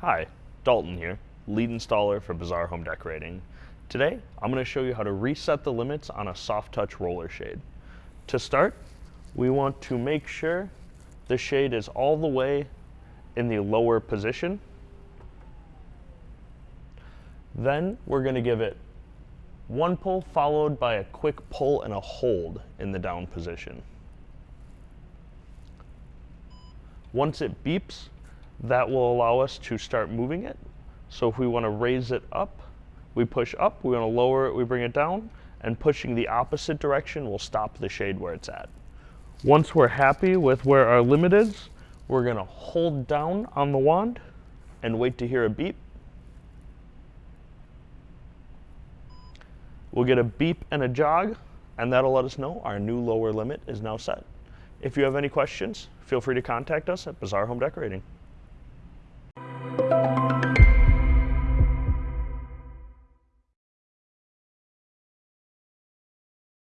Hi, Dalton here, lead installer for Bazaar Home Decorating. Today, I'm going to show you how to reset the limits on a soft touch roller shade. To start, we want to make sure the shade is all the way in the lower position. Then we're going to give it one pull followed by a quick pull and a hold in the down position. Once it beeps, that will allow us to start moving it. So if we want to raise it up, we push up, we want to lower it, we bring it down, and pushing the opposite direction will stop the shade where it's at. Once we're happy with where our limit is, we're going to hold down on the wand and wait to hear a beep. We'll get a beep and a jog, and that'll let us know our new lower limit is now set. If you have any questions, feel free to contact us at Bazaar Home Decorating. Thank you.